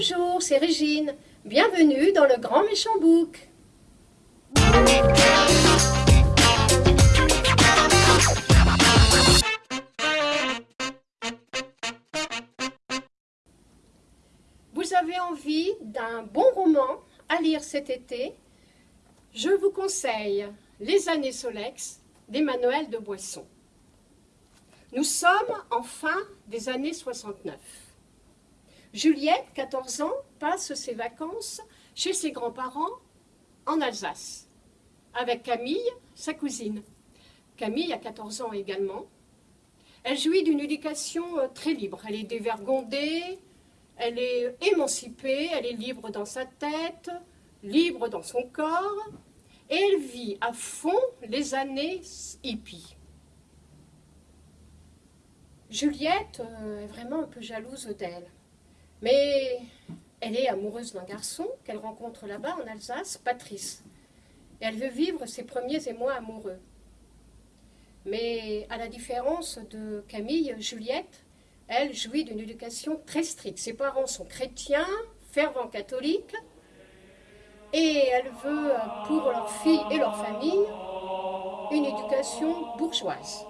Bonjour, c'est Régine. Bienvenue dans le Grand Méchant Book. Vous avez envie d'un bon roman à lire cet été? Je vous conseille Les années Solex d'Emmanuel de Boisson. Nous sommes en fin des années 69. Juliette, 14 ans, passe ses vacances chez ses grands-parents en Alsace, avec Camille, sa cousine. Camille a 14 ans également. Elle jouit d'une éducation euh, très libre. Elle est dévergondée, elle est émancipée, elle est libre dans sa tête, libre dans son corps, et elle vit à fond les années hippies. Juliette euh, est vraiment un peu jalouse d'elle. Mais elle est amoureuse d'un garçon qu'elle rencontre là-bas en Alsace, Patrice. Et elle veut vivre ses premiers émois amoureux. Mais à la différence de Camille, Juliette, elle jouit d'une éducation très stricte. Ses parents sont chrétiens, fervents catholiques, et elle veut pour leur fille et leur famille une éducation bourgeoise.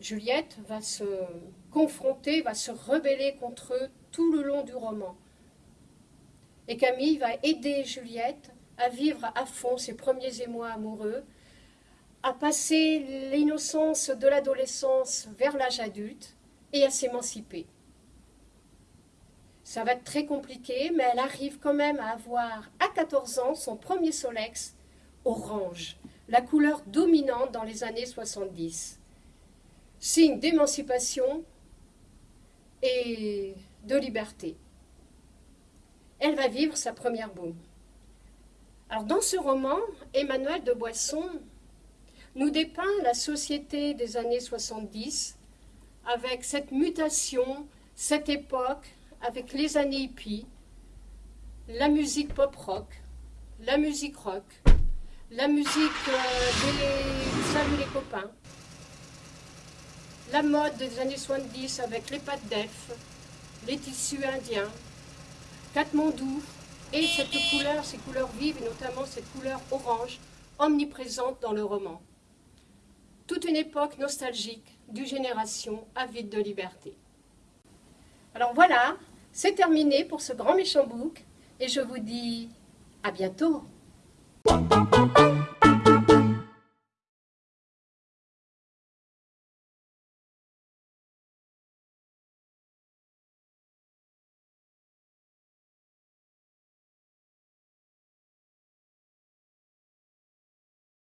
Juliette va se confronter, va se rebeller contre eux tout le long du roman. Et Camille va aider Juliette à vivre à fond ses premiers émois amoureux, à passer l'innocence de l'adolescence vers l'âge adulte et à s'émanciper. Ça va être très compliqué, mais elle arrive quand même à avoir à 14 ans son premier Solex orange, la couleur dominante dans les années 70 signe d'émancipation et de liberté. Elle va vivre sa première boum. Alors dans ce roman, Emmanuel de Boisson nous dépeint la société des années 70 avec cette mutation, cette époque, avec les années hippies, la musique pop-rock, la musique rock, la musique euh, des Salut les copains, la mode des années 70 avec les pâtes d'EF, les tissus indiens, Katmandou, et cette couleur, ces couleurs vives, et notamment cette couleur orange, omniprésente dans le roman. Toute une époque nostalgique d'une génération avide de liberté. Alors voilà, c'est terminé pour ce grand méchant book, et je vous dis à bientôt.